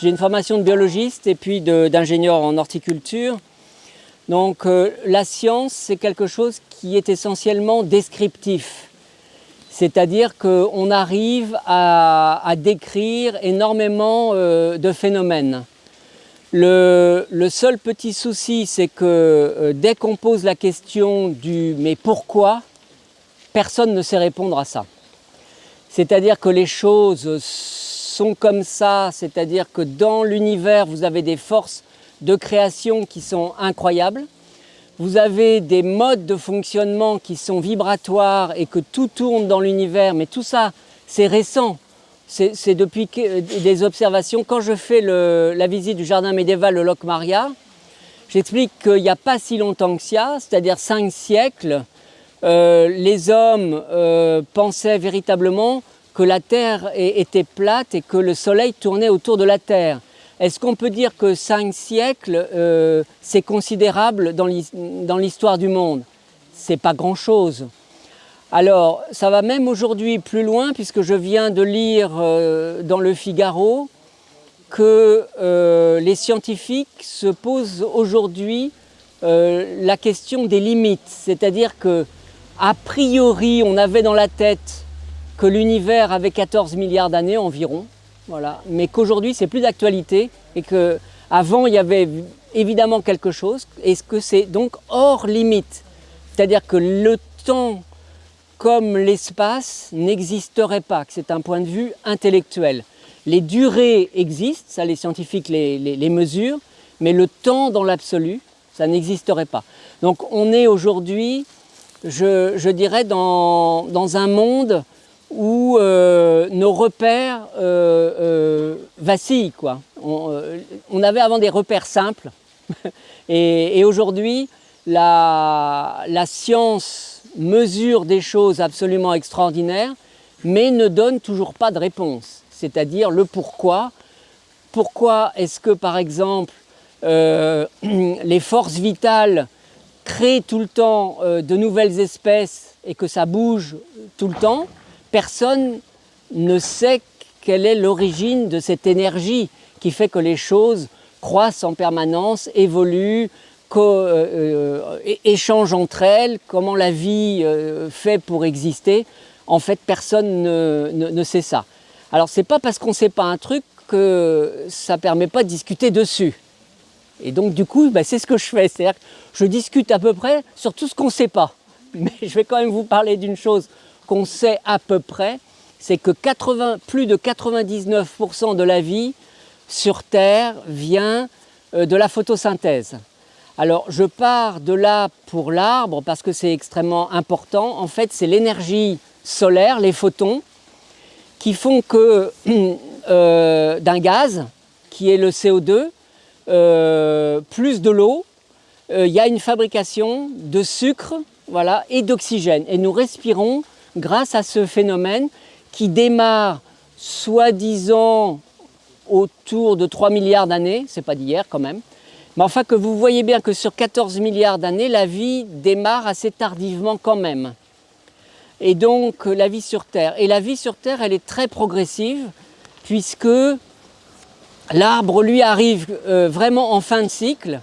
J'ai une formation de biologiste et puis d'ingénieur en horticulture. Donc euh, la science, c'est quelque chose qui est essentiellement descriptif. C'est-à-dire qu'on arrive à, décrire énormément euh, de phénomènes. Le, seul petit souci, c'est que euh, dès qu'on pose la question du « mais pourquoi ?», personne ne sait répondre à ça. C'est-à-dire que les choses sont comme ça, c'est-à-dire que dans l'univers, vous avez des forces de création qui sont incroyables. Vous avez des modes de fonctionnement qui sont vibratoires et que tout tourne dans l'univers, mais tout ça, c'est récent. C'est depuis des observations. Quand je fais la visite du jardin médiéval de Locmaria, j'explique qu'il n'y a pas si longtemps que ça, c'est-à-dire cinq siècles, euh, les hommes euh, pensaient véritablement que la Terre était plate et que le Soleil tournait autour de la Terre. Est-ce qu'on peut dire que cinq siècles, euh, c'est considérable dans l'histoire du monde? C'est pas grand-chose. Alors, ça va même aujourd'hui plus loin, puisque je viens de lire dans le Figaro que les scientifiques se posent aujourd'hui la question des limites. C'est-à-dire que a priori, on avait dans la tête que l'univers avait 14 milliards d'années environ, voilà, mais qu'aujourd'hui c'est plus d'actualité et qu'avant il y avait évidemment quelque chose, et que c'est donc hors limite? C'est-à-dire que le temps comme l'espace n'existerait pas, que c'est un point de vue intellectuel. Les durées existent, ça les scientifiques les mesurent, mais le temps dans l'absolu, ça n'existerait pas. Donc on est aujourd'hui je, dirais, dans, un monde où euh, nos repères euh, euh, vacillent. Quoi. On, avait avant des repères simples et, aujourd'hui la, science mesure des choses absolument extraordinaires mais ne donne toujours pas de réponse, c'est-à-dire le pourquoi. Pourquoi est-ce que par exemple les forces vitales créer tout le temps de nouvelles espèces et que ça bouge tout le temps, personne ne sait quelle est l'origine de cette énergie qui fait que les choses croissent en permanence, évoluent, euh, euh, échangent entre elles, comment la vie fait pour exister. En fait, personne ne, sait ça. Alors, c'est pas parce qu'on ne sait pas un truc que ça ne permet pas de discuter dessus. Et donc du coup, bah, c'est ce que je fais, c'est-à-dire je discute à peu près sur tout ce qu'on ne sait pas. Mais je vais quand même vous parler d'une chose qu'on sait à peu près, c'est que 80, plus de 99% de la vie sur Terre vient euh, de la photosynthèse. Alors je pars de là pour l'arbre parce que c'est extrêmement important. En fait, c'est l'énergie solaire, les photons, qui font que euh, d'un gaz, qui est le CO2, euh, plus de l'eau, il y a une fabrication de sucre voilà, et d'oxygène. Et nous respirons grâce à ce phénomène qui démarre soi-disant autour de 3 milliards d'années, c'est pas d'hier quand même, mais enfin que vous voyez bien que sur 14 milliards d'années, la vie démarre assez tardivement quand même. Et donc la vie sur Terre. Et la vie sur Terre, elle est très progressive, puisque L'arbre, lui, arrive euh, vraiment en fin de cycle.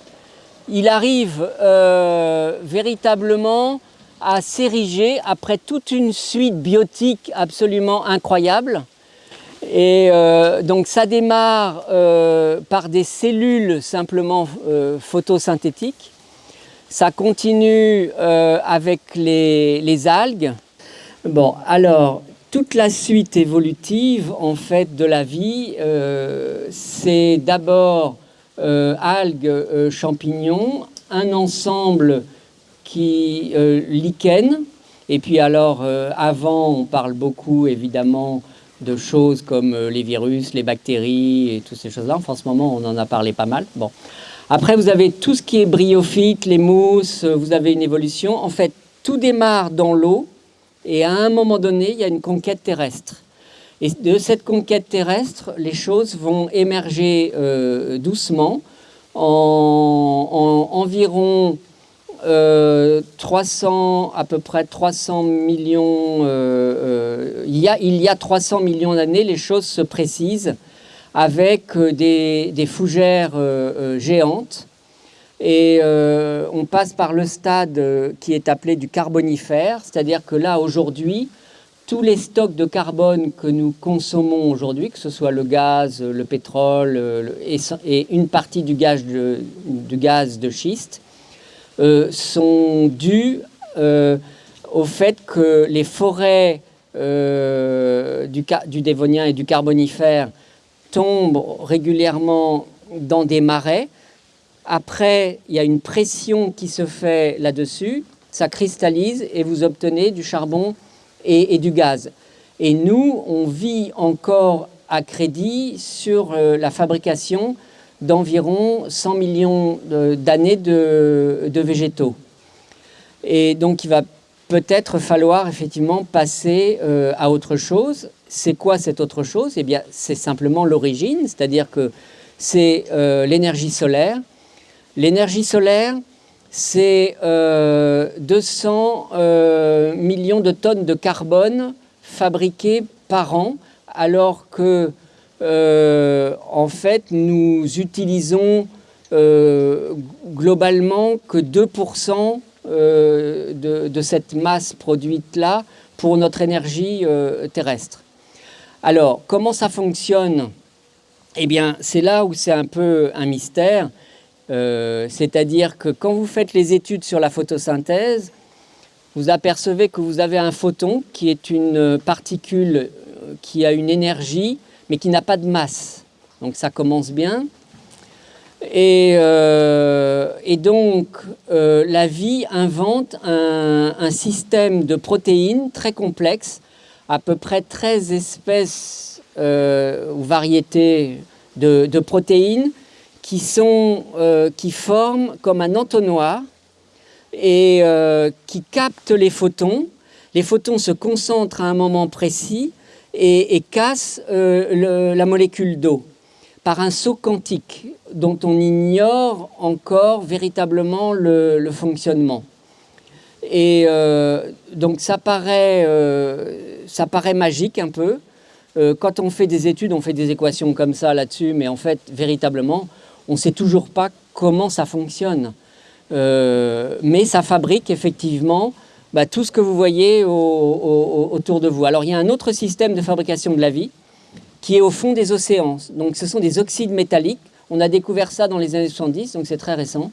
Il arrive euh, véritablement à s'ériger après toute une suite biotique absolument incroyable. Et euh, donc ça démarre par des cellules simplement photosynthétiques. Ça continue avec les, les, algues. Bon, alors, toute la suite évolutive en fait de la vie, euh, c'est d'abord euh, algues, euh, champignons, un ensemble qui lichen, et puis alors avant on parle beaucoup évidemment de choses comme les virus, les bactéries et toutes ces choses-là. en ce moment on en a parlé pas mal. Bon. Après vous avez tout ce qui est bryophyte, les mousses, vous avez une évolution. En fait tout démarre dans l'eau, et à un moment donné, il y a une conquête terrestre. Et de cette conquête terrestre, les choses vont émerger euh, doucement. En, environ 300, euh, à peu près 300 millions, euh, il, y a, il y a 300 millions d'années, les choses se précisent avec des, fougères géantes. Et on passe par le stade qui est appelé du carbonifère, c'est-à-dire que là, aujourd'hui, tous les stocks de carbone que nous consommons aujourd'hui, que ce soit le gaz, le pétrole et, une partie du gaz de, du gaz de schiste, sont dus au fait que les forêts euh, du, du, Dévonien et du Carbonifère tombent régulièrement dans des marais. Après, il y a une pression qui se fait là-dessus, ça cristallise et vous obtenez du charbon et, du gaz. Et nous, on vit encore à crédit sur euh, la fabrication d'environ 100 millions d'années de, végétaux. Et donc, il va peut-être falloir effectivement passer euh, à autre chose. C'est quoi cette autre chose? Eh bien, c'est simplement l'origine, c'est-à-dire que c'est euh, l'énergie solaire. L'énergie solaire, c'est 200 euh, millions de tonnes de carbone fabriquées par an, alors que, en fait, nous utilisons globalement que 2% euh, de, cette masse produite-là pour notre énergie euh, terrestre. Alors, comment ça fonctionne? Eh bien, c'est là où c'est un peu un mystère. Euh, c'est-à-dire que quand vous faites les études sur la photosynthèse, vous apercevez que vous avez un photon qui est une particule qui a une énergie, mais qui n'a pas de masse. Donc ça commence bien. Euh, et, donc, euh, la vie invente un, système de protéines très complexe, à peu près 13 espèces euh, ou variétés de, protéines qui, sont, qui forment comme un entonnoir et qui captent les photons. Les photons se concentrent à un moment précis et, cassent la molécule d'eau par un saut quantique dont on ignore encore véritablement le, fonctionnement. Et euh, donc ça paraît, euh, ça paraît magique un peu. Euh, quand on fait des études, on fait des équations comme ça là-dessus, mais en fait, véritablement, on ne sait toujours pas comment ça fonctionne. mais ça fabrique effectivement bah, tout ce que vous voyez autour de vous. Alors il y a un autre système de fabrication de la vie, qui est au fond des océans. Donc ce sont des oxydes métalliques. On a découvert ça dans les années 70, donc c'est très récent.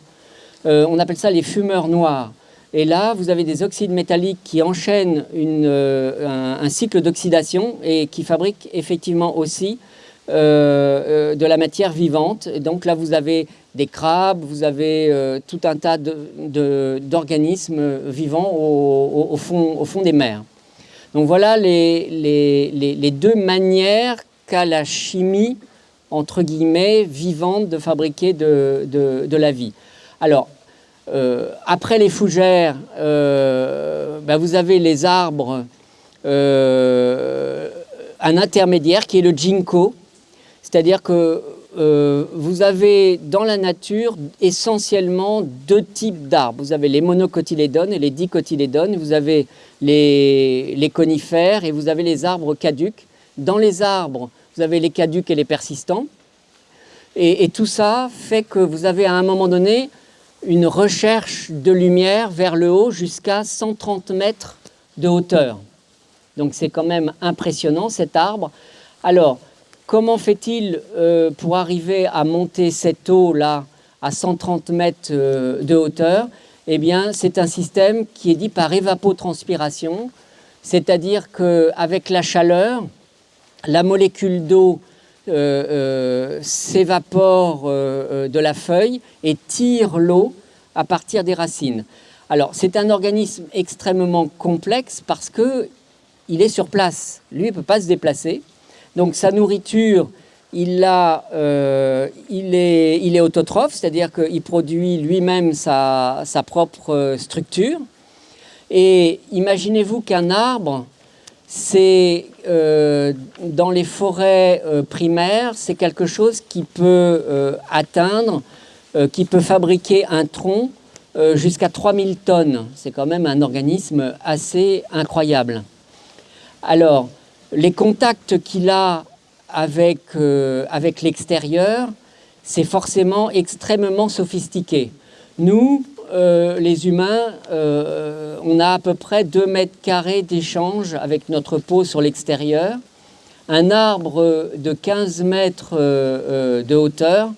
Euh, on appelle ça les fumeurs noirs. Et là, vous avez des oxydes métalliques qui enchaînent euh, un, cycle d'oxydation et qui fabriquent effectivement aussi de la matière vivante. Et donc là, vous avez des crabes, vous avez tout un tas d'organismes de, vivants au, fond, au, fond, des mers. Donc voilà les, les, les deux manières la chimie, entre guillemets, vivante de fabriquer de, de, la vie. Alors, euh, après les fougères, euh, ben vous avez les arbres, euh, un intermédiaire qui est le ginkgo, c'est-à-dire que vous avez dans la nature essentiellement deux types d'arbres. Vous avez les monocotylédones et les dicotylédones, vous avez les, conifères et vous avez les arbres caducs. Dans les arbres, vous avez les caducs et les persistants. Et, tout ça fait que vous avez à un moment donné une recherche de lumière vers le haut jusqu'à 130 mètres de hauteur. Donc c'est quand même impressionnant cet arbre. Alors, comment fait-il euh, pour arriver à monter cette eau-là à 130 mètres euh, de hauteur? Eh c'est un système qui est dit par évapotranspiration, c'est-à-dire qu'avec la chaleur, la molécule d'eau euh, s'évapore de la feuille et tire l'eau à partir des racines. Alors, c'est un organisme extrêmement complexe parce que il est sur place. Lui, il ne peut pas se déplacer. Donc, sa nourriture, il, a, il, est, il est autotrophe, c'est-à-dire qu'il produit lui-même sa, propre structure. Et imaginez-vous qu'un arbre, c'est euh, dans les forêts euh, primaires, c'est quelque chose qui peut euh, atteindre, qui peut fabriquer un tronc jusqu'à 3000 tonnes. C'est quand même un organisme assez incroyable. Alors, les contacts qu'il a avec, avec l'extérieur, c'est forcément extrêmement sophistiqué. Nous, les humains, on a à peu près 2 mètres carrés d'échange avec notre peau sur l'extérieur. Un arbre de 15 mètres de hauteur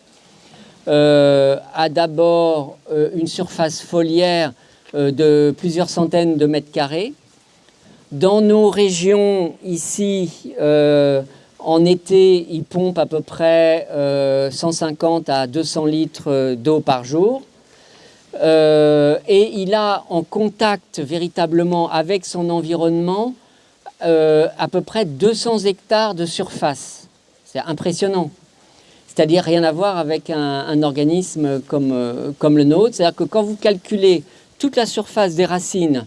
a d'abord une surface foliaire de plusieurs centaines de mètres carrés. Dans nos régions ici, euh, en été, il pompe à peu près 150 euh, à 200 litres d'eau par jour. Euh, et il a en contact véritablement avec son environnement à peu près 200 hectares de surface. C'est impressionnant. C'est-à-dire rien à voir avec un, organisme comme, comme le nôtre. C'est-à-dire que quand vous calculez toute la surface des racines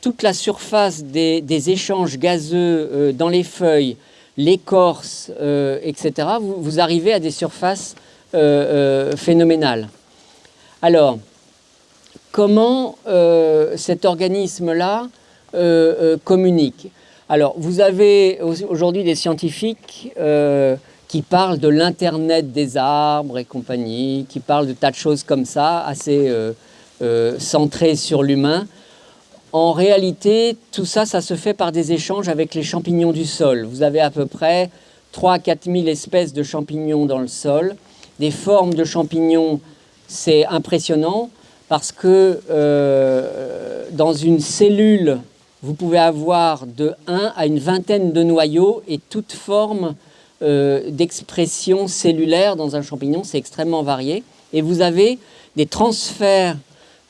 toute la surface des, échanges gazeux euh, dans les feuilles, l'écorce, euh, etc., vous, arrivez à des surfaces euh, phénoménales. Alors, comment cet organisme-là communique? Alors, vous avez aujourd'hui des scientifiques qui parlent de l'Internet des arbres et compagnie, qui parlent de tas de choses comme ça, assez centrées sur l'humain. En réalité, tout ça, ça se fait par des échanges avec les champignons du sol. Vous avez à peu près 3 à 4 000 espèces de champignons dans le sol. Des formes de champignons, c'est impressionnant parce que euh, dans une cellule, vous pouvez avoir de 1 à une vingtaine de noyaux et toute forme euh, d'expression cellulaire dans un champignon, c'est extrêmement varié. Et vous avez des transferts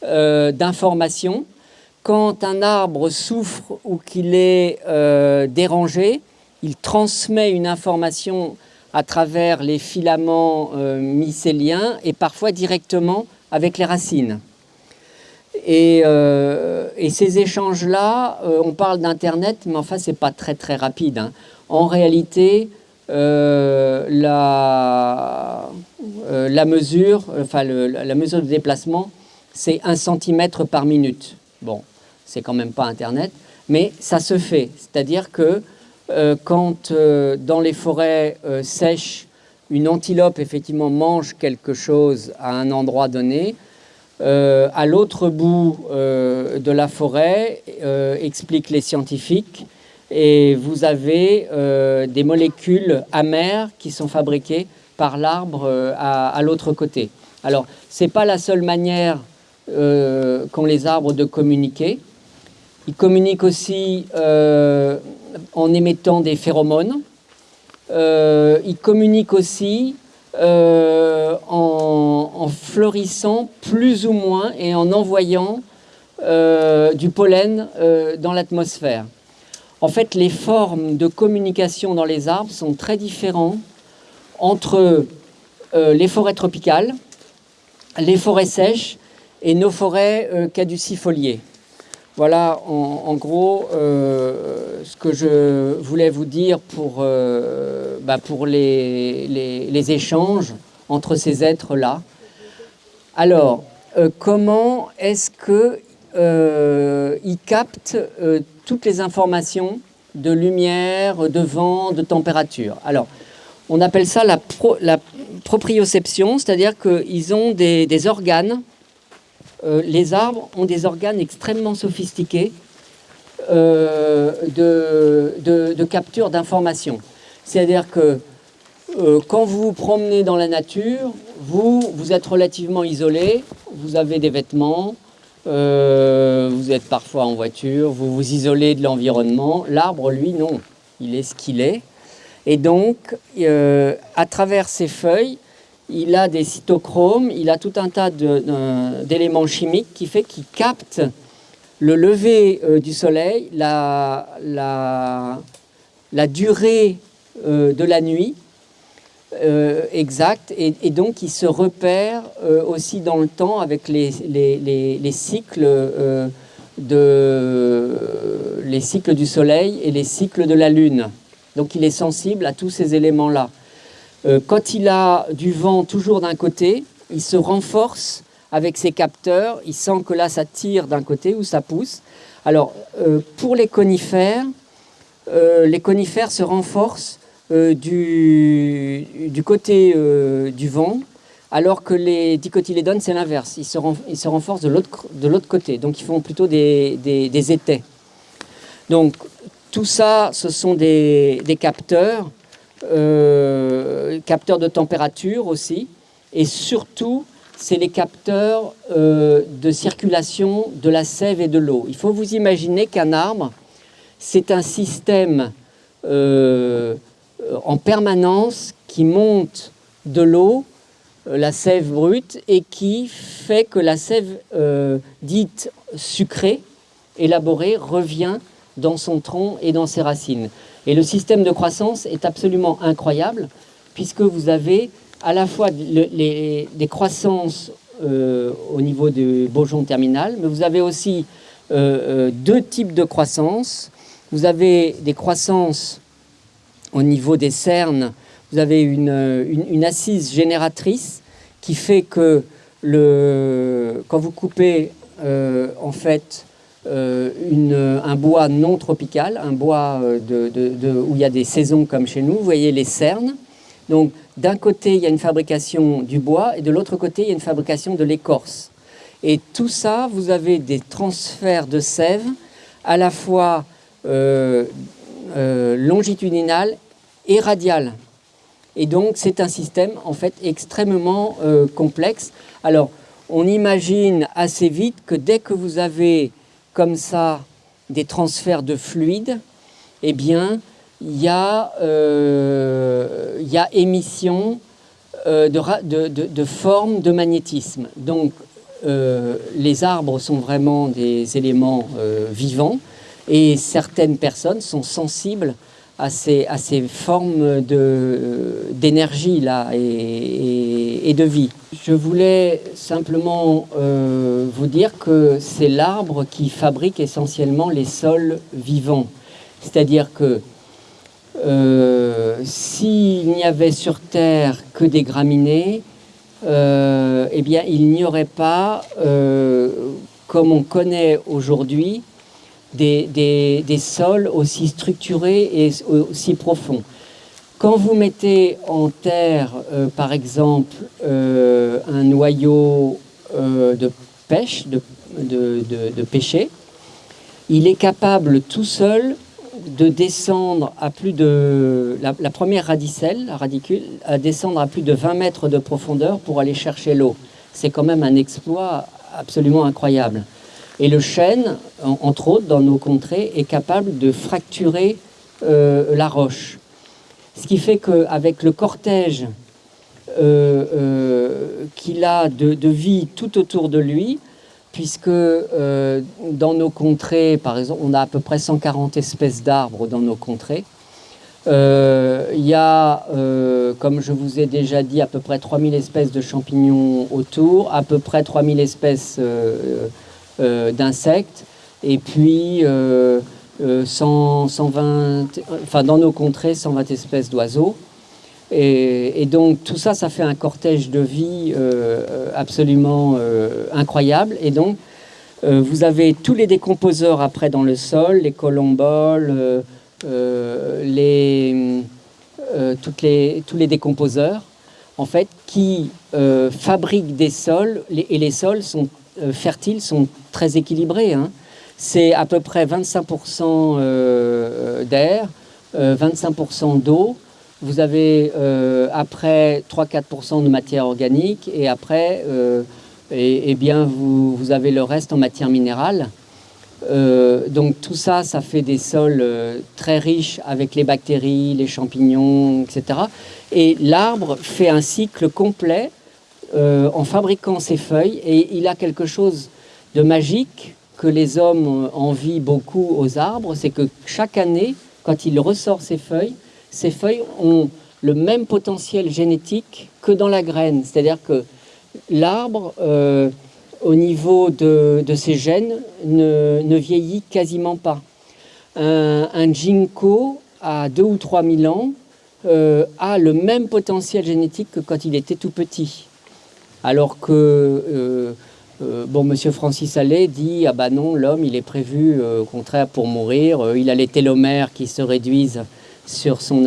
euh, d'informations quand un arbre souffre ou qu'il est euh, dérangé, il transmet une information à travers les filaments euh, mycéliens et parfois directement avec les racines. Et, euh, ces échanges-là, on parle d'Internet, mais enfin, ce n'est pas très très rapide. Hein. En réalité, la, mesure, enfin, la mesure de déplacement, c'est un centimètre par minute. Bon, c'est quand même pas Internet, mais ça se fait. C'est-à-dire que euh, quand euh, dans les forêts euh, sèches, une antilope effectivement mange quelque chose à un endroit donné, à l'autre bout de la forêt, expliquent les scientifiques, et vous avez des molécules amères qui sont fabriquées par l'arbre à, à l'autre côté. Alors, ce n'est pas la seule manière qu'ont les arbres de communiquer. Il communique aussi euh, en émettant des phéromones. Euh, il communique aussi euh, en, fleurissant plus ou moins et en envoyant du pollen dans l'atmosphère. En fait, les formes de communication dans les arbres sont très différentes entre les forêts tropicales, les forêts sèches et nos forêts caducifoliées. Voilà en, gros euh, ce que je voulais vous dire pour, euh, bah, pour les, les, échanges entre ces êtres-là. Alors, euh, comment est-ce qu'ils captent toutes les informations de lumière, de vent, de température? Alors, on appelle ça la, la proprioception, c'est-à-dire qu'ils ont des, des organes euh, les arbres ont des organes extrêmement sophistiqués euh, de, capture d'informations. C'est-à-dire que euh, quand vous vous promenez dans la nature, vous, vous êtes relativement isolé, vous avez des vêtements, vous êtes parfois en voiture, vous vous isolez de l'environnement. L'arbre, lui, non, il est ce qu'il est. Et donc, à travers ses feuilles, il a des cytochromes, il a tout un tas d'éléments chimiques qui fait qu'il capte le lever euh, du soleil, la, durée euh, de la nuit euh, exacte, et, donc il se repère aussi dans le temps avec les cycles du soleil et les cycles de la lune. Donc il est sensible à tous ces éléments-là. Euh, quand il a du vent toujours d'un côté, il se renforce avec ses capteurs, il sent que là ça tire d'un côté ou ça pousse. Alors euh, pour les conifères, euh, les conifères se renforcent du, côté du vent, alors que les dicotylédones, c'est l'inverse. Ils, se renforcent de l'autre côté, donc ils font plutôt des, des, étais. Donc tout ça, ce sont des capteurs, capteurs de température aussi, et surtout c'est les capteurs euh, de circulation de la sève et de l'eau. Il faut vous imaginer qu'un arbre, c'est un système euh, en permanence qui monte de l'eau, euh, la sève brute, et qui fait que la sève dite sucrée, élaborée, revient dans son tronc et dans ses racines. Et le système de croissance est absolument incroyable, puisque vous avez à la fois des croissances euh, au niveau du bourgeon terminal, mais vous avez aussi euh, euh, deux types de croissance. Vous avez des croissances au niveau des cernes, vous avez une, assise génératrice qui fait que quand vous coupez en fait un bois non tropical, un bois de, où il y a des saisons comme chez nous, vous voyez les cernes, donc d'un côté, il y a une fabrication du bois et de l'autre côté, il y a une fabrication de l'écorce. Et tout ça, vous avez des transferts de sève à la fois euh, euh, longitudinal et radial. Et donc, c'est un système en fait extrêmement euh, complexe. Alors, on imagine assez vite que dès que vous avez comme ça des transferts de fluide, eh bien, il y euh, y a émission euh, de, de, de, formes de magnétisme. Donc, euh, les arbres sont vraiment des éléments vivants et certaines personnes sont sensibles à ces, à ces formes d'énergie là et, de vie. Je voulais simplement vous dire que c'est l'arbre qui fabrique essentiellement les sols vivants. C'est-à-dire que euh, s'il n'y avait sur Terre que des graminées, euh, eh bien, il n'y aurait pas, euh, comme on connaît aujourd'hui, des, sols aussi structurés et aussi profonds. Quand vous mettez en terre, par exemple, un noyau de pêche, de, de, pêcher, il est capable tout seul de descendre à plus de... La, première radicelle, la radicule, à descendre à plus de 20 mètres de profondeur pour aller chercher l'eau. C'est quand même un exploit absolument incroyable. Et le chêne, entre autres, dans nos contrées, est capable de fracturer euh, la roche. Ce qui fait qu'avec le cortège euh, euh, qu'il a de, vie tout autour de lui, puisque dans nos contrées, par exemple, on a à peu près 140 espèces d'arbres dans nos contrées. Il y a, comme je vous ai déjà dit, à peu près 3000 espèces de champignons autour, à peu près 3000 espèces d'insectes, et puis 100, 120, enfin dans nos contrées, 120 espèces d'oiseaux. Et, donc tout ça, ça fait un cortège de vie euh, absolument euh, incroyable. Et donc euh, vous avez tous les décomposeurs après dans le sol, les colomboles, les, toutes les, tous les décomposeurs, en fait, qui fabriquent des sols. et les sols sont fertiles, sont très équilibrés. Hein. C'est à peu près 25% d'air, 25% d'eau, vous avez euh, après 3-4% de matière organique et après, euh, et, bien vous, vous, avez le reste en matière minérale. Euh, donc tout ça, ça fait des sols très riches avec les bactéries, les champignons, etc. Et l'arbre fait un cycle complet en fabriquant ses feuilles et il a quelque chose de magique que les hommes envient beaucoup aux arbres, c'est que chaque année, quand il ressort ses feuilles, ces feuilles ont le même potentiel génétique que dans la graine. C'est-à-dire que l'arbre, euh, au niveau de, ses gènes, ne, vieillit quasiment pas. Un, un, ginkgo, à 2 ou 3 000 ans, euh, a le même potentiel génétique que quand il était tout petit. Alors que, euh, bon, Monsieur Francis Allais dit, ah bah non, l'homme, il est prévu, au contraire, pour mourir. il a les télomères qui se réduisent sur son,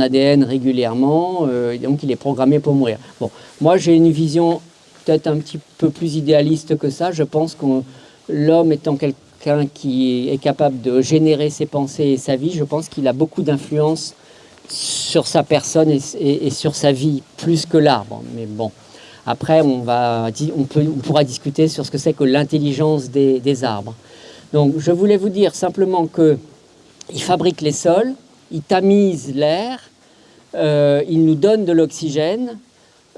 ADN régulièrement, euh, donc il est programmé pour mourir. Bon, moi j'ai une vision peut-être un petit peu plus idéaliste que ça. Je pense que l'homme étant quelqu'un qui est capable de générer ses pensées et sa vie, je pense qu'il a beaucoup d'influence sur sa personne et, sur sa vie, plus que l'arbre. Mais bon, après on, pourra discuter sur ce que c'est que l'intelligence des, arbres. Donc je voulais vous dire simplement qu'il fabrique les sols, il tamise l'air, euh, il nous donne de l'oxygène.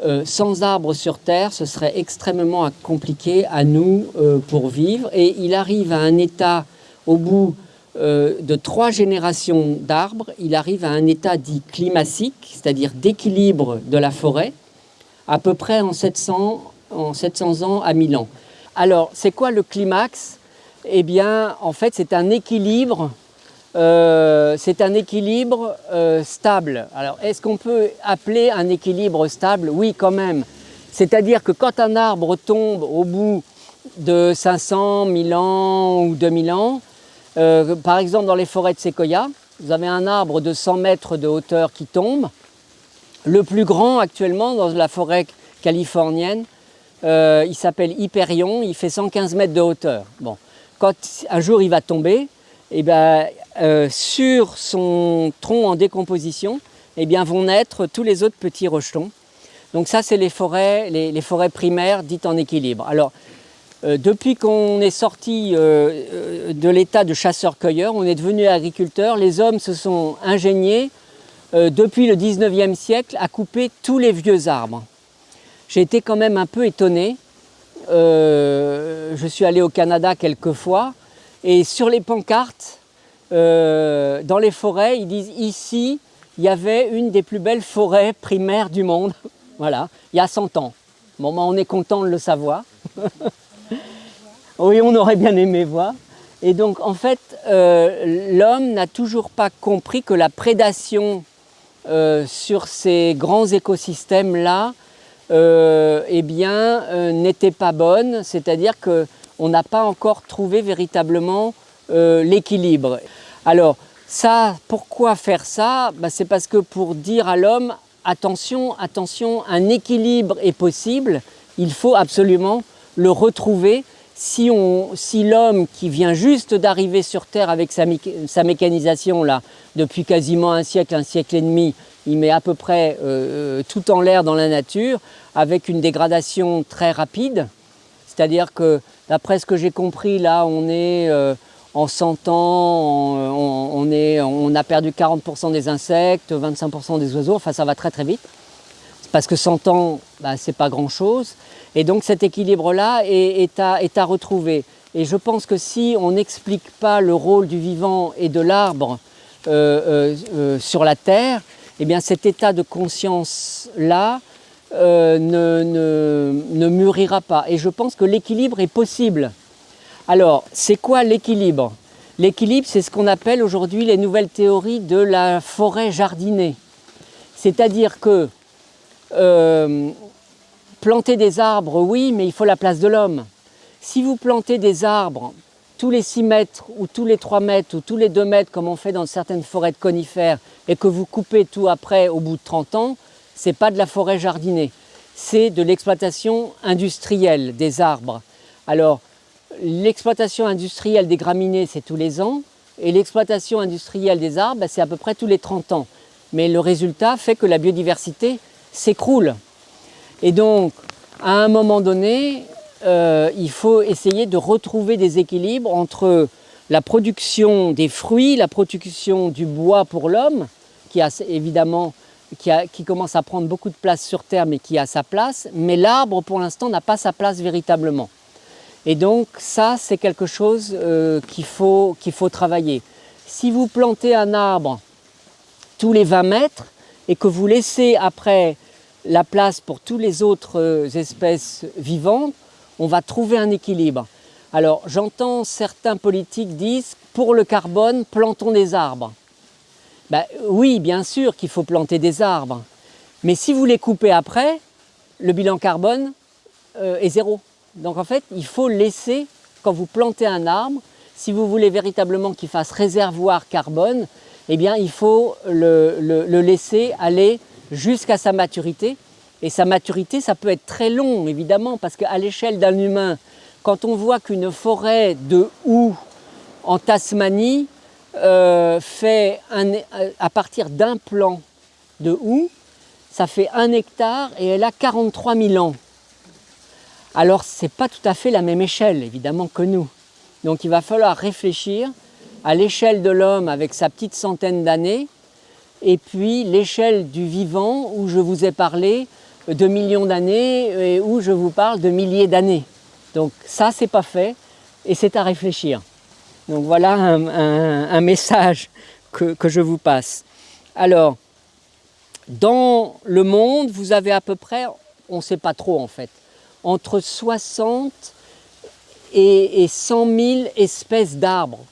Euh, sans arbres sur Terre, ce serait extrêmement compliqué à nous euh, pour vivre. Et il arrive à un état, au bout de trois générations d'arbres, il arrive à un état dit climatique, c'est-à-dire d'équilibre de la forêt, à peu près en 700, en 700 ans à 1000 ans. Alors, c'est quoi le climax? Eh bien, en fait, c'est un équilibre euh, c'est un équilibre euh, stable. Alors, est-ce qu'on peut appeler un équilibre stable? Oui, quand même. C'est-à-dire que quand un arbre tombe au bout de 500, 1000 ans ou 2000 ans, euh, par exemple dans les forêts de séquoia, vous avez un arbre de 100 mètres de hauteur qui tombe. Le plus grand actuellement dans la forêt californienne, il s'appelle Hyperion, il fait 115 mètres de hauteur. Quand un jour il va tomber, eh ben, euh, sur son tronc en décomposition eh bien, vont naître tous les autres petits rejetons. Donc ça, c'est les forêts, les, forêts primaires dites en équilibre. Alors, euh, depuis qu'on est sorti euh, de l'état de chasseur-cueilleur, on est devenu agriculteur, les hommes se sont ingéniés depuis le 19e siècle à couper tous les vieux arbres. J'ai été quand même un peu étonné. je suis allé au Canada quelques fois et sur les pancartes, euh, dans les forêts, ils disent ici, il y avait une des plus belles forêts primaires du monde. voilà, il y a 100 ans. Bon, ben, on est content de le savoir. oui, on aurait bien aimé voir. Et donc, en fait, euh, l'homme n'a toujours pas compris que la prédation euh, sur ces grands écosystèmes-là, eh bien, n'était pas bonne. C'est-à-dire qu'on n'a pas encore trouvé véritablement l'équilibre. Alors, pourquoi faire ça? Bah, C'est parce que pour dire à l'homme, attention, attention, un équilibre est possible, il faut absolument le retrouver. Si, l'homme qui vient juste d'arriver sur Terre avec sa, mécanisation, là, depuis quasiment un siècle, un siècle et demi, il met à peu près euh, euh, tout en l'air dans la nature, avec une dégradation très rapide. C'est-à-dire que, d'après ce que j'ai compris, là, on est... Euh, en 100 ans, on, a perdu 40% des insectes, 25% des oiseaux, enfin ça va très très vite. Parce que 100 ans, bah, c'est pas grand-chose. Et donc cet équilibre-là est, à, retrouver. Et je pense que si on n'explique pas le rôle du vivant et de l'arbre euh, euh, euh, sur la Terre, eh bien cet état de conscience-là ne, ne, ne mûrira pas. Et je pense que l'équilibre est possible. Alors, c'est quoi l'équilibre? L'équilibre, c'est ce qu'on appelle aujourd'hui les nouvelles théories de la forêt jardinée. C'est-à-dire que euh, planter des arbres, oui, mais il faut la place de l'homme. Si vous plantez des arbres tous les 6 mètres ou tous les 3 mètres ou tous les 2 mètres comme on fait dans certaines forêts de conifères et que vous coupez tout après au bout de 30 ans, ce n'est pas de la forêt jardinée, c'est de l'exploitation industrielle des arbres. Alors, L'exploitation industrielle des graminées, c'est tous les ans, et l'exploitation industrielle des arbres, bah, c'est à peu près tous les 30 ans. Mais le résultat fait que la biodiversité s'écroule. Et donc, à un moment donné, euh, il faut essayer de retrouver des équilibres entre la production des fruits, la production du bois pour l'homme, qui a évidemment qui, qui, commence à prendre beaucoup de place sur Terre, mais qui a sa place, mais l'arbre, pour l'instant, n'a pas sa place véritablement. Et donc ça, c'est quelque chose euh, qu'il faut, faut travailler. Si vous plantez un arbre tous les 20 mètres et que vous laissez après la place pour toutes les autres euh, espèces vivantes, on va trouver un équilibre. Alors j'entends certains politiques disent pour le carbone, plantons des arbres. Ben, oui, bien sûr qu'il faut planter des arbres, mais si vous les coupez après, le bilan carbone euh, est zéro. Donc en fait, il faut laisser, quand vous plantez un arbre, si vous voulez véritablement qu'il fasse réservoir carbone, eh il faut le, laisser aller jusqu'à sa maturité. Et sa maturité, ça peut être très long, évidemment, parce qu'à l'échelle d'un humain, quand on voit qu'une forêt de houx en Tasmanie euh, fait à partir d'un plan de houx, ça fait un hectare et elle a 43 000 ans. Alors ce n'est pas tout à fait la même échelle évidemment que nous. Donc il va falloir réfléchir à l'échelle de l'homme avec sa petite centaine d'années et puis l'échelle du vivant où je vous ai parlé de millions d'années et où je vous parle de milliers d'années. Donc ça c'est pas fait et c'est à réfléchir. Donc voilà un, message que, je vous passe. Alors, dans le monde, vous avez à peu près, on ne sait pas trop en fait, entre 60 et, 100 000 espèces d'arbres.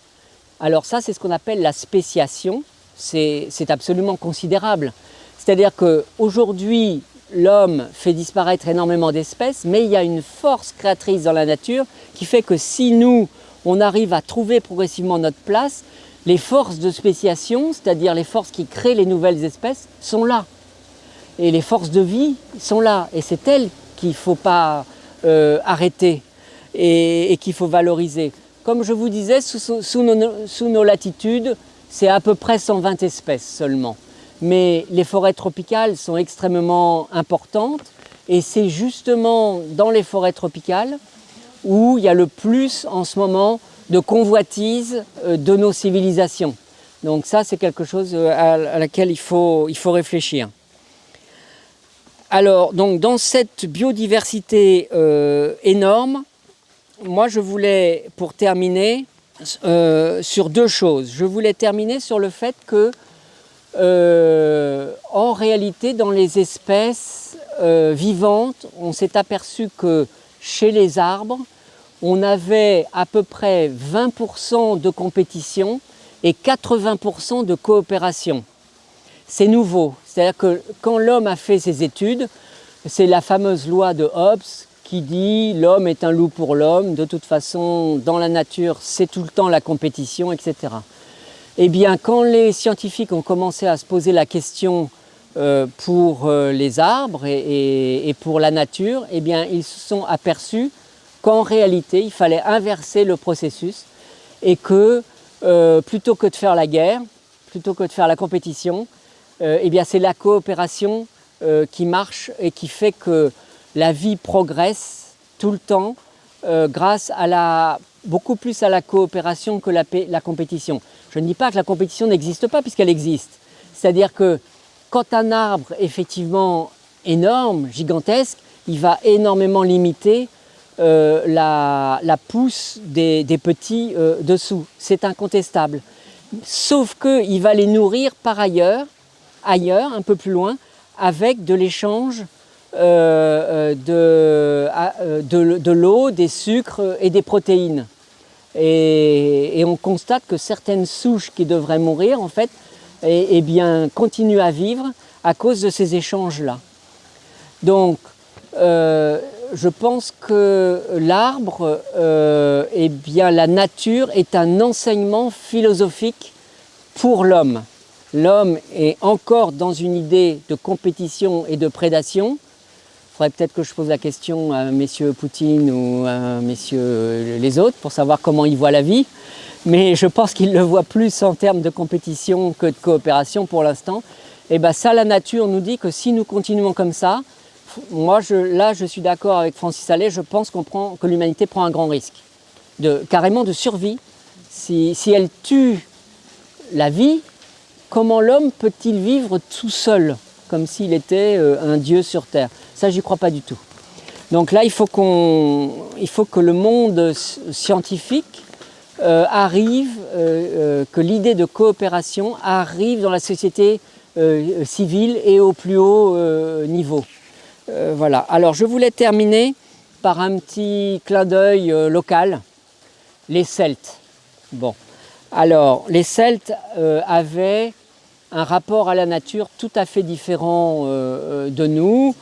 Alors ça, c'est ce qu'on appelle la spéciation. C'est absolument considérable. C'est-à-dire qu'aujourd'hui, l'homme fait disparaître énormément d'espèces, mais il y a une force créatrice dans la nature qui fait que si nous, on arrive à trouver progressivement notre place, les forces de spéciation, c'est-à-dire les forces qui créent les nouvelles espèces, sont là. Et les forces de vie sont là. Et c'est elles qu'il ne faut pas euh, arrêter et, qu'il faut valoriser. Comme je vous disais, sous, nos, latitudes, c'est à peu près 120 espèces seulement. Mais les forêts tropicales sont extrêmement importantes et c'est justement dans les forêts tropicales où il y a le plus en ce moment de convoitise euh, de nos civilisations. Donc ça, c'est quelque chose euh, à laquelle il faut, il faut réfléchir. Alors, donc, dans cette biodiversité euh, énorme, moi je voulais, pour terminer, sur deux choses. Je voulais terminer sur le fait que, en réalité, dans les espèces vivantes, on s'est aperçu que chez les arbres, on avait à peu près 20% de compétition et 80% de coopération. C'est nouveau, c'est-à-dire que quand l'homme a fait ses études, c'est la fameuse loi de Hobbes qui dit l'homme est un loup pour l'homme, de toute façon dans la nature c'est tout le temps la compétition, etc. Eh bien quand les scientifiques ont commencé à se poser la question euh, pour euh, les arbres et, pour la nature, eh bien, ils se sont aperçus qu'en réalité, il fallait inverser le processus et que euh, plutôt que de faire la guerre, plutôt que de faire la compétition, eh bien, c'est la coopération qui marche et qui fait que la vie progresse tout le temps grâce à la, beaucoup plus à la coopération que la, la compétition. Je ne dis pas que la compétition n'existe pas puisqu'elle existe. C'est-à-dire que quand un arbre effectivement énorme, gigantesque, il va énormément limiter euh, la, pousse des, petits euh, dessous. C'est incontestable. Sauf qu'il va les nourrir par ailleurs, ailleurs, un peu plus loin, avec de l'échange euh, de, l'eau, des sucres et des protéines. Et, on constate que certaines souches qui devraient mourir, en fait, et, et bien, continue à vivre à cause de ces échanges-là. Donc, euh, je pense que l'arbre, euh, eh bien, la nature est un enseignement philosophique pour l'homme. L'homme est encore dans une idée de compétition et de prédation. Peut-être que je pose la question à messieurs Poutine ou à messieurs les autres pour savoir comment ils voient la vie mais je pense qu'il le voit plus en termes de compétition que de coopération pour l'instant. Et bien ça, la nature nous dit que si nous continuons comme ça, moi je, là je suis d'accord avec Francis Allais, je pense prend, que l'humanité prend un grand risque, de, carrément de survie. Si, si elle tue la vie, comment l'homme peut-il vivre tout seul, comme s'il était euh, un dieu sur Terre Ça, j'y crois pas du tout. Donc là, il faut, il faut que le monde scientifique euh, arrive, euh, que l'idée de coopération arrive dans la société civile et au plus haut niveau. voilà. Alors je voulais terminer par un petit clin d'œil local, les Celtes. Bon, alors les Celtes avaient un rapport à la nature tout à fait différent de nous,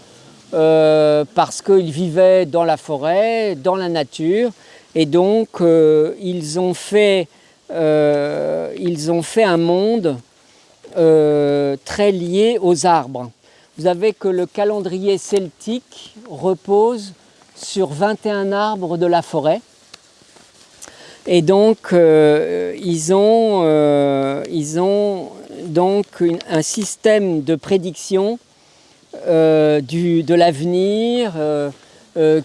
parce qu'ils vivaient dans la forêt, dans la nature, et donc, euh, ils, ont fait, euh, un monde euh, très lié aux arbres. Vous savez que le calendrier celtique repose sur 21 arbres de la forêt. Et donc, euh, euh, ils, ont, donc un système de prédiction du, de l'avenir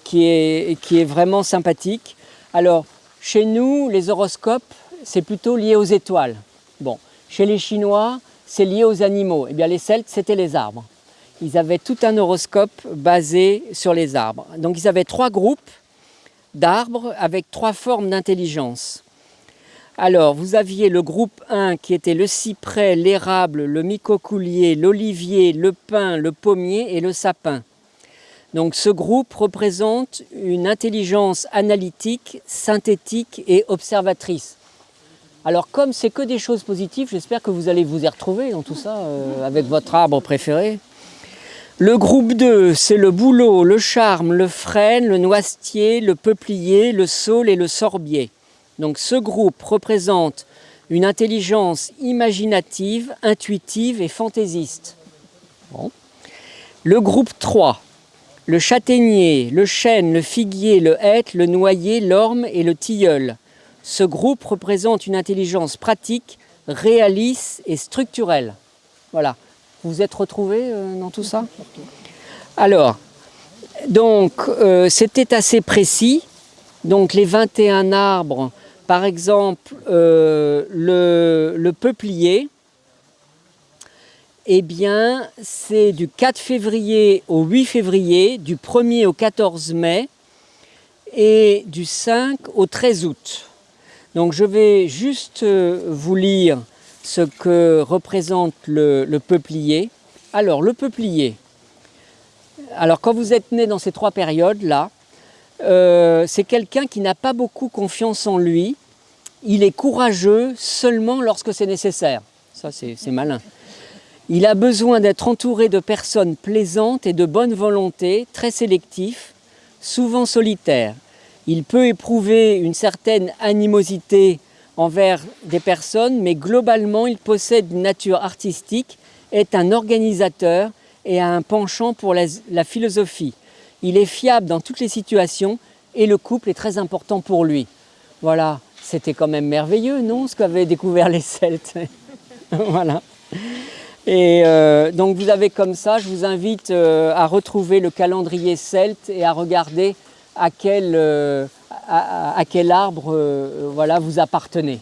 qui, est, qui est vraiment sympathique. Alors, chez nous, les horoscopes, c'est plutôt lié aux étoiles. Bon, chez les Chinois, c'est lié aux animaux. Eh bien, les Celtes, c'était les arbres. Ils avaient tout un horoscope basé sur les arbres. Donc, ils avaient trois groupes d'arbres avec trois formes d'intelligence. Alors, vous aviez le groupe 1 qui était le cyprès, l'érable, le micocoulier, l'olivier, le pin, le pommier et le sapin. Donc ce groupe représente une intelligence analytique, synthétique et observatrice. Alors comme c'est que des choses positives, j'espère que vous allez vous y retrouver dans tout ça, euh, avec votre arbre préféré. Le groupe 2, c'est le bouleau, le charme, le frêne, le noisetier, le peuplier, le saule et le sorbier. Donc ce groupe représente une intelligence imaginative, intuitive et fantaisiste. Le groupe 3, le châtaignier, le chêne, le figuier, le hêtre, le noyer, l'orme et le tilleul. Ce groupe représente une intelligence pratique, réaliste et structurelle. Voilà. Vous vous êtes retrouvés euh, dans tout ça? Alors, donc, euh, c'était assez précis. Donc, les 21 arbres, par exemple, euh, le, peuplier, eh bien, c'est du 4 février au 8 février, du 1er au 14 mai et du 5 au 13 août. Donc je vais juste euh, vous lire ce que représente le, peuplier. Alors le peuplier, alors quand vous êtes né dans ces trois périodes-là, euh, c'est quelqu'un qui n'a pas beaucoup confiance en lui. Il est courageux seulement lorsque c'est nécessaire. Ça, c'est malin. Il a besoin d'être entouré de personnes plaisantes et de bonne volonté, très sélectif, souvent solitaires il peut éprouver une certaine animosité envers des personnes, mais globalement, il possède une nature artistique, est un organisateur et a un penchant pour la, philosophie. Il est fiable dans toutes les situations et le couple est très important pour lui. Voilà, c'était quand même merveilleux, non, ce qu'avaient découvert les Celtes Voilà. Et euh, donc vous avez comme ça, je vous invite euh, à retrouver le calendrier celte et à regarder à quel, euh, à, quel arbre voilà, vous appartenez.